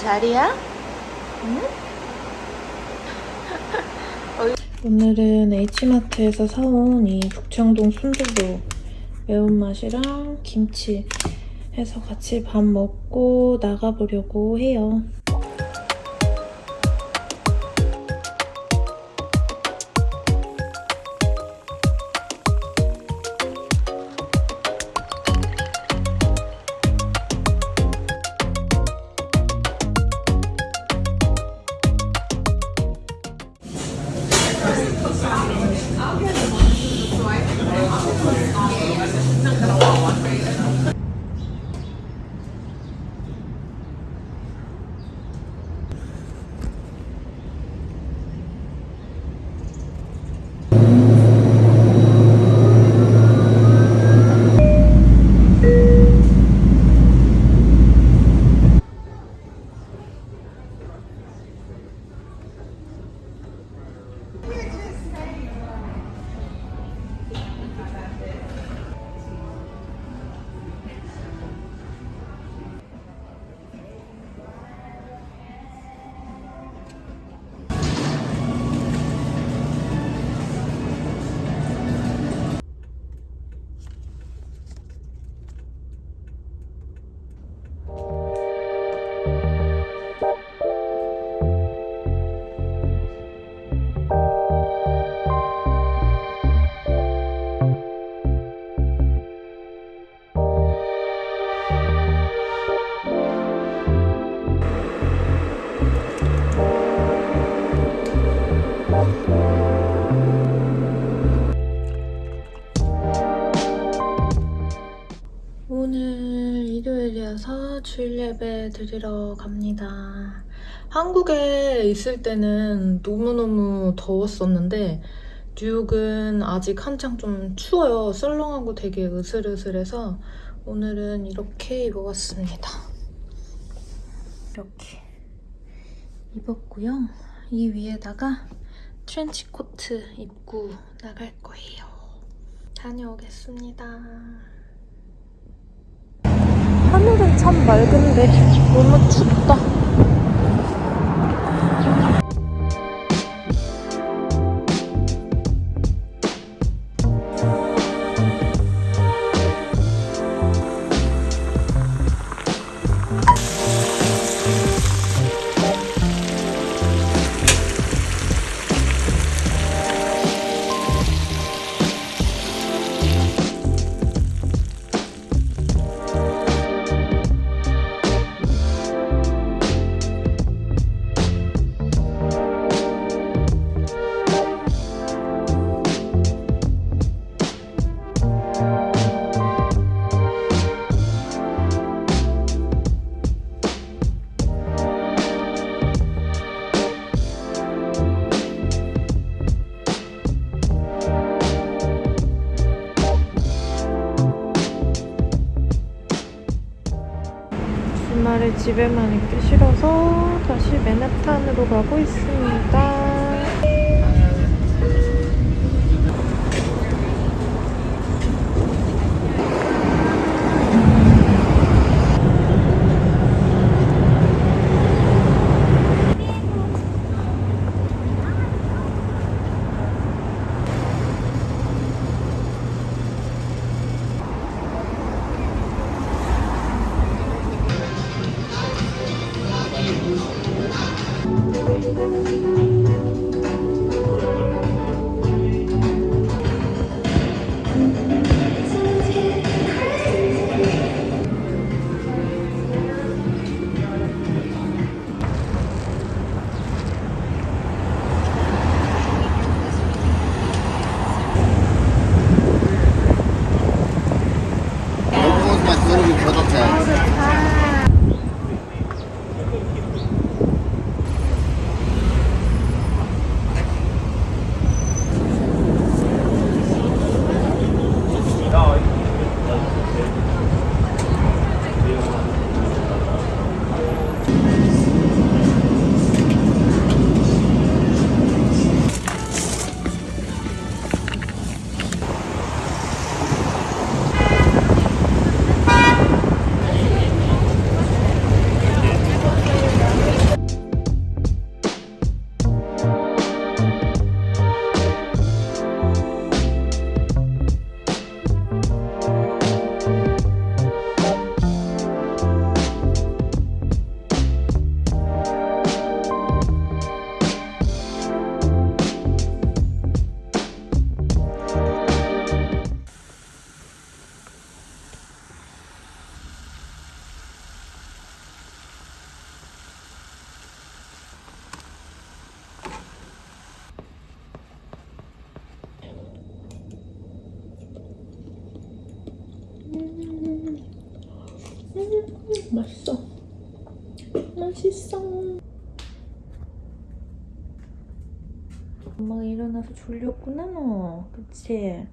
네 자리야? 응? 오늘은 H마트에서 사온 이 북창동 순두부 매운맛이랑 김치 해서 같이 밥 먹고 나가보려고 해요. 오늘 일요일이어서 주일 예배 드리러 갑니다. 한국에 있을 때는 너무너무 더웠었는데 뉴욕은 아직 한창 좀 추워요. 썰렁하고 되게 으슬으슬해서 오늘은 이렇게 입어봤습니다. 이렇게 입었고요. 이 위에다가 트렌치 코트 입고 나갈 거예요. 다녀오겠습니다. 참 맑은데 너무 춥다. 주말에 집에만 있기 싫어서 다시 맨하탄으로 가고 있습니다. 맛있어. 맛있어. 엄마가 일어나서 졸렸구나 너. 그치?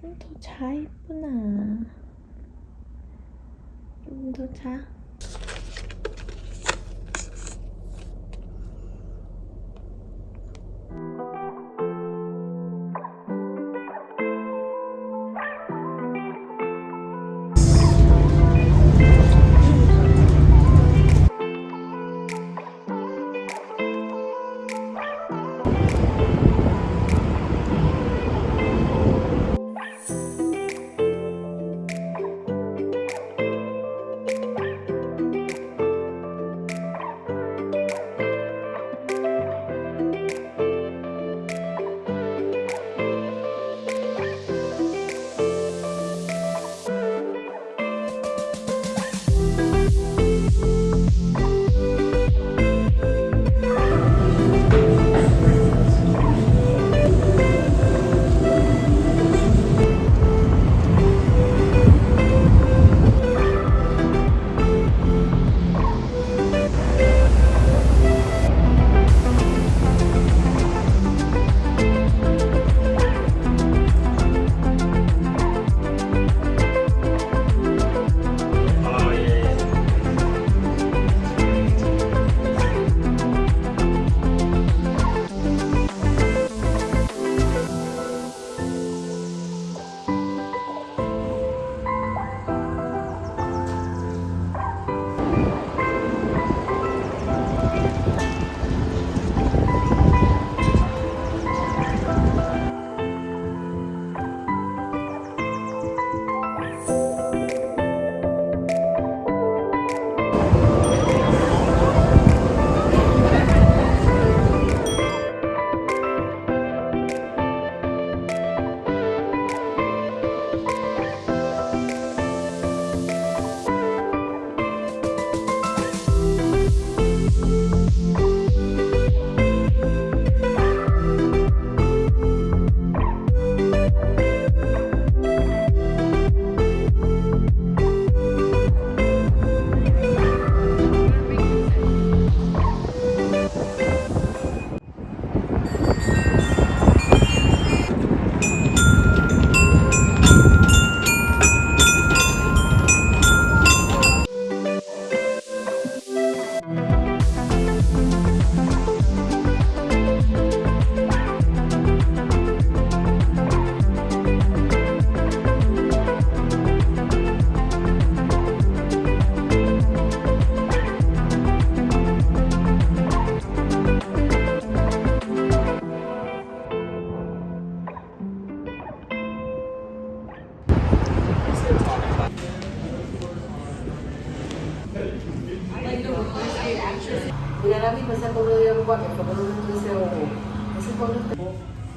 좀 더 자 이쁘나? 좀 더자.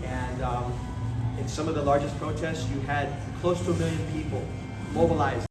And um, in some of the largest protests, you had close to a million people mobilized.